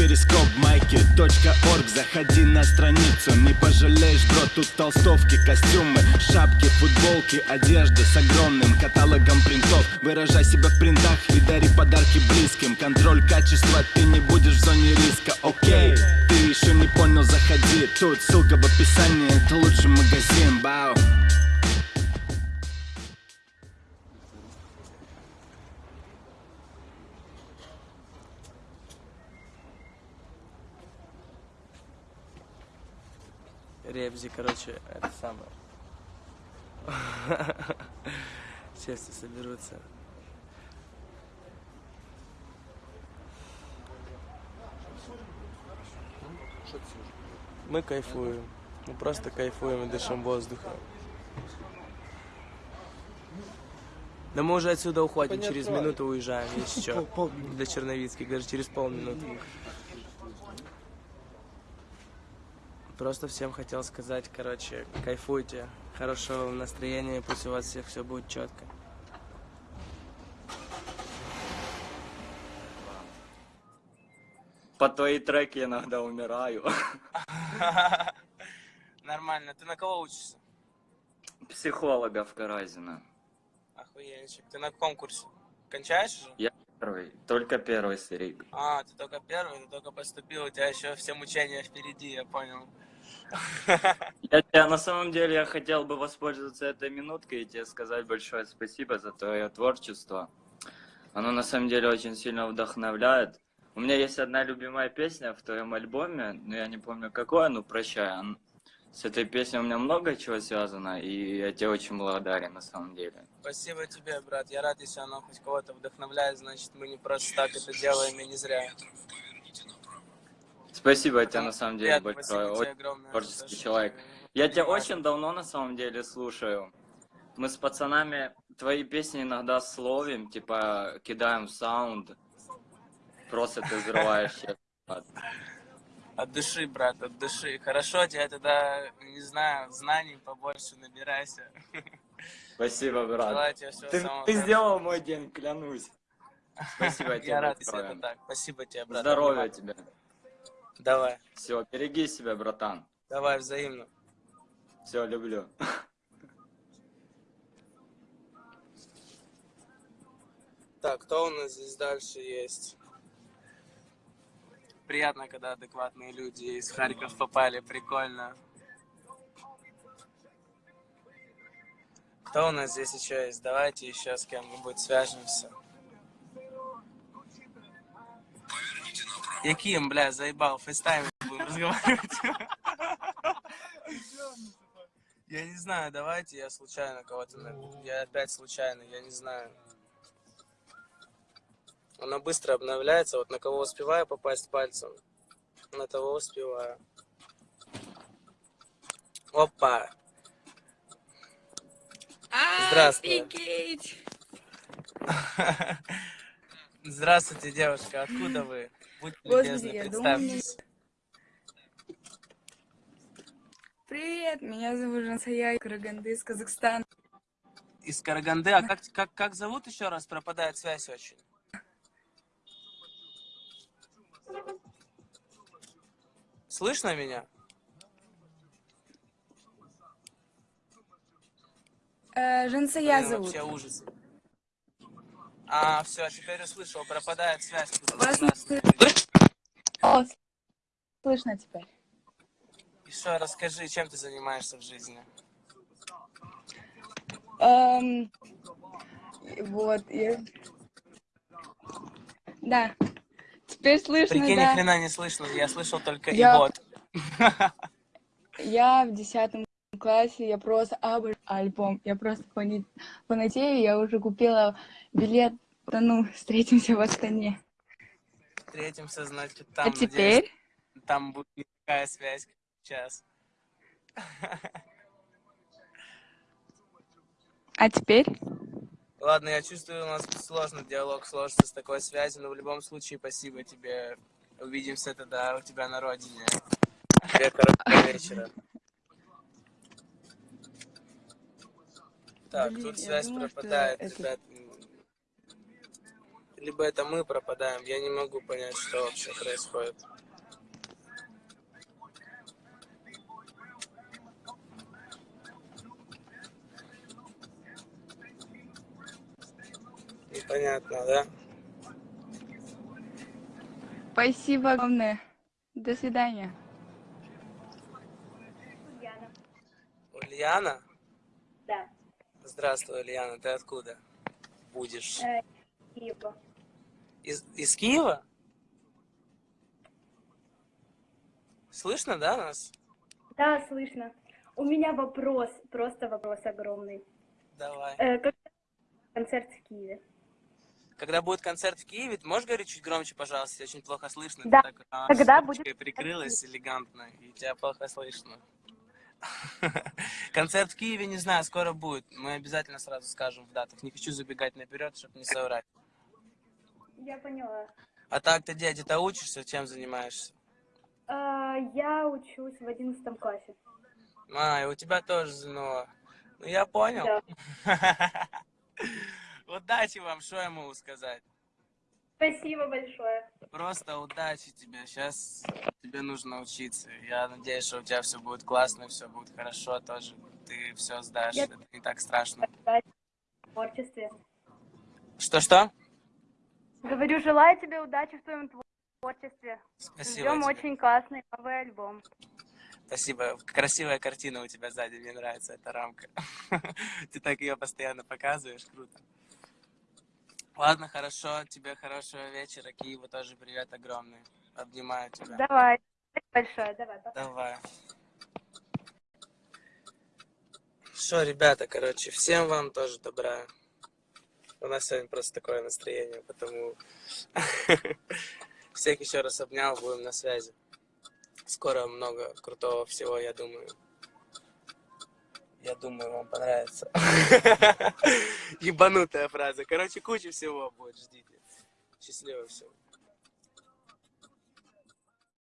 перископ майки .орг. Заходи на страницу, не пожалеешь, бро Тут толстовки, костюмы, шапки, футболки Одежда с огромным каталогом принтов. Выражай себя в принтах и дари подарки близким. Контроль качества, ты не будешь в зоне риска, окей Ты еще не понял, заходи. Тут ссылка в описании, это лучший магазин, бау Ребзи, короче, это самое. Сейчас все соберутся. Мы кайфуем. Мы просто кайфуем и дышим воздухом. Да мы уже отсюда уходим, через минуту уезжаем, если что. До Черновицких, даже через полминуты. Просто всем хотел сказать, короче, кайфуйте, хорошего вам настроения, пусть у вас всех все будет четко. По твои треки иногда умираю. Нормально. Ты на кого учишься? Психолога в Каразина. Охуенчик. Ты на конкурсе? Кончаешь уже? Я первый, только первый старик. А, ты только первый, ты только поступил, у тебя еще все мучения впереди, я понял. Я тебя на самом деле я хотел бы воспользоваться этой минуткой и тебе сказать большое спасибо за твое творчество. Оно на самом деле очень сильно вдохновляет. У меня есть одна любимая песня в твоем альбоме, но я не помню какое, но прощай. С этой песней у меня много чего связано, и я тебе очень благодарен на самом деле. Спасибо тебе, брат. Я рад, если оно хоть кого-то вдохновляет, значит мы не просто так это делаем и не зря. Спасибо тебе на самом деле Приятно, большое. Очень огромное. творческий за человек. Я тебя очень давно на самом деле слушаю. Мы с пацанами твои песни иногда словим, типа кидаем саунд. Просто ты взрываешь щит. От души, брат, от души. Хорошо, тебе тогда, не знаю, знаний побольше набирайся. Спасибо, брат. Ты, ты сделал мой день, клянусь. Спасибо тебе Я рад, если это так. Спасибо тебе, брат. Здоровья тебе. Давай, Все, береги себя, братан. давай, взаимно. Все, люблю. Так, кто у нас здесь дальше есть? Приятно, когда адекватные люди из Харьков попали, прикольно. Кто у нас здесь еще есть? Давайте еще с кем-нибудь свяжемся. Яким, бля, заебал, FaceTime будем разговаривать. Я не знаю, давайте я случайно кого-то. Я опять случайно, я не знаю. Она быстро обновляется, вот на кого успеваю попасть пальцем, на того успеваю. Опа! Здравствуй. Офигеть! Здравствуйте, девушка, откуда вы? Будьте Господи, любезны, представьтесь. Привет, меня зовут Жансая Караганды из Казахстана. Из Караганды, а как, как, как зовут еще раз? Пропадает связь очень. Слышно меня? Э, Жансая зовут. Вообще ужас. А, все, теперь услышал, пропадает связь. Вас слышно. О, слышно теперь. Еще расскажи, чем ты занимаешься в жизни? Эм, вот, я... Да. Теперь слышно, Прикинь, ни да. хрена не слышно, я слышал только Я- и вот. Я в десятом классе, я просто обожаю альбом. Я просто фанатею, я уже купила билет. Да ну, встретимся в Астане. Встретимся, значит, там. а надеюсь, теперь? там будет такая связь, как сейчас. А теперь? Ладно, я чувствую, у нас сложно диалог сложится с такой связью, но в любом случае спасибо тебе. Увидимся тогда у тебя на родине. Тебе хорошего вечера. Так, Блин, тут связь что пропадает, это- ребят. либо это мы пропадаем. Я не могу понять, что вообще происходит. Непонятно, да? Спасибо огромное. До свидания. Ульяна. Ульяна? Да. Здравствуй, Ульяна, ты откуда будешь? Э, Киева. Из, из Киева? Слышно, да, нас? Да, слышно. У меня вопрос, просто вопрос огромный. Давай. Э, когда концерт в Киеве? Когда будет концерт в Киеве, ты можешь говорить чуть громче, пожалуйста? Очень плохо слышно. Да. Ты так а, Когда будет прикрылась элегантно, и тебя плохо слышно. Концерт в Киеве, не знаю, скоро будет. Мы обязательно сразу скажем в датах. Не хочу забегать наперед, чтобы не соврать. Я поняла. А так ты где, где-то учишься, чем занимаешься? Э, я учусь в одиннадцатом классе. А, и у тебя тоже ЗНО. Ну, я понял. Да. Удачи вам, что я могу сказать? Спасибо большое. Просто удачи тебе. Сейчас тебе нужно учиться. Я надеюсь, что у тебя все будет классно, все будет хорошо тоже. Ты все сдашь. Я- Это не так страшно. В творчестве. Что-что? Говорю, желаю тебе удачи в твоем творчестве. Спасибо Ждем тебе. очень классный новый альбом. Спасибо. Красивая картина у тебя сзади. Мне нравится эта рамка. Ты так ее постоянно показываешь. Круто. Ладно, хорошо. Тебе хорошего вечера. Киеву тоже привет огромный. Обнимаю тебя. Давай. Большое. Давай, пока. Давай. Что, ребята, короче, всем вам тоже добра. У нас сегодня просто такое настроение, потому всех еще раз обнял, будем на связи. Скоро много крутого всего, я думаю. Я думаю, вам понравится. Ебанутая фраза. Короче, куча всего будет, ждите. Счастливо всем.